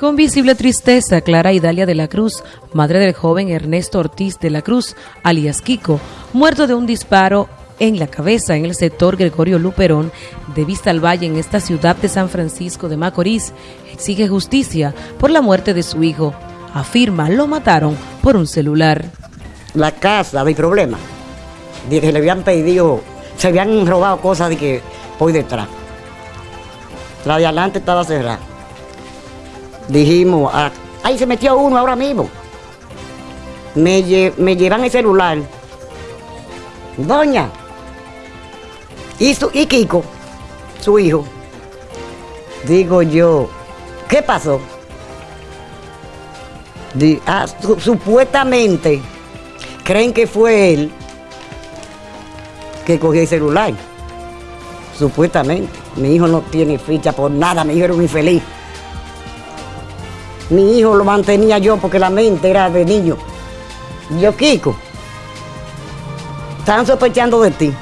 Con visible tristeza, Clara Idalia de la Cruz, madre del joven Ernesto Ortiz de la Cruz, alias Kiko, muerto de un disparo en la cabeza en el sector Gregorio Luperón de Vista al Valle en esta ciudad de San Francisco de Macorís, exige justicia por la muerte de su hijo. Afirma lo mataron por un celular. La casa, mi problema, que le habían pedido, se habían robado cosas de que voy detrás. La de adelante estaba cerrada dijimos, ah, ahí se metió uno ahora mismo. Me, llevan el celular. Doña. Y, y Kiko, su hijo. Digo yo, ¿qué pasó? Ah, supuestamente creen que fue él que cogió el celular. Supuestamente. Mi hijo no tiene ficha por nada, mi hijo era un infeliz. Mi hijo lo mantenía yo porque la mente era de niño. Yo, Kiko, están sospechando de ti.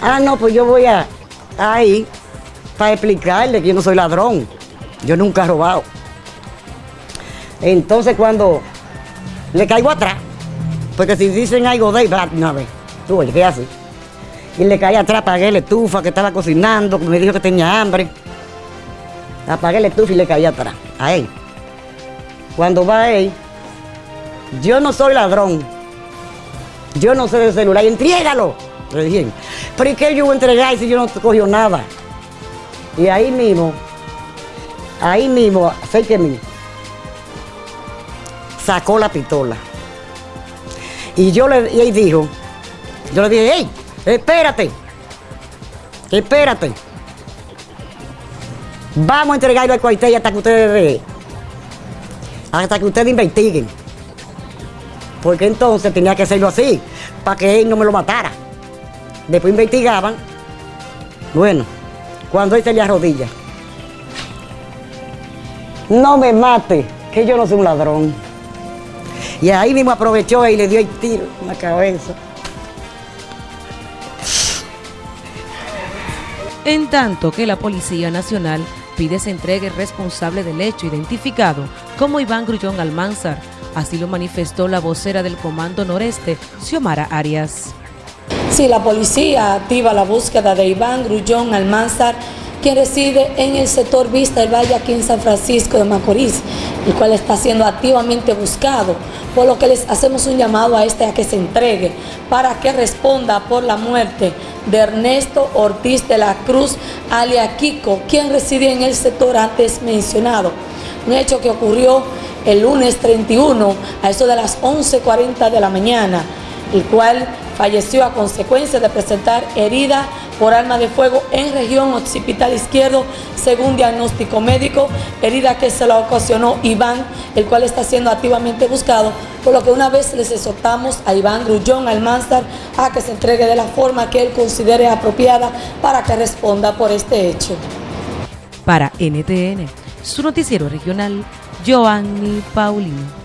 Ah, no, pues yo voy a ahí para explicarle que yo no soy ladrón. Yo nunca he robado. Entonces cuando le caigo atrás, porque si dicen algo de ahí, una vez, tú, ¿qué hace? Y le caí atrás, pagué la estufa que estaba cocinando, me dijo que tenía hambre. Apagué el estufa y le caí atrás, a él. Cuando va él, yo no soy ladrón. Yo no sé de celular. Entrégalo. Le dije, pero ¿y qué yo voy a entregar si yo no cogió nada? Y ahí mismo, ahí mismo, sé que mí, sacó la pistola. Y yo le y él dijo, yo le dije, hey, espérate, espérate. Vamos a entregarlo al cuartel hasta que ustedes hasta que ustedes investiguen. Porque entonces tenía que hacerlo así, para que él no me lo matara. Después investigaban. Bueno, cuando él se le arrodilla. No me mate, que yo no soy un ladrón. Y ahí mismo aprovechó y le dio el tiro en la cabeza. En tanto que la Policía Nacional pide se entregue responsable del hecho identificado como Iván Grullón Almanzar. Así lo manifestó la vocera del Comando Noreste, Xiomara Arias. Sí, la policía activa la búsqueda de Iván Grullón Almanzar, quien reside en el sector Vista del Valle aquí en San Francisco de Macorís, el cual está siendo activamente buscado, por lo que les hacemos un llamado a este a que se entregue para que responda por la muerte de Ernesto Ortiz de la Cruz, alia Kiko, quien reside en el sector antes mencionado. Un hecho que ocurrió el lunes 31 a eso de las 11.40 de la mañana, el cual falleció a consecuencia de presentar herida por arma de fuego en región occipital izquierdo, según diagnóstico médico, herida que se la ocasionó Iván, el cual está siendo activamente buscado, por lo que una vez les exhortamos a Iván Grullón Almanzar a que se entregue de la forma que él considere apropiada para que responda por este hecho. Para NTN, su noticiero regional, Joanny Paulino.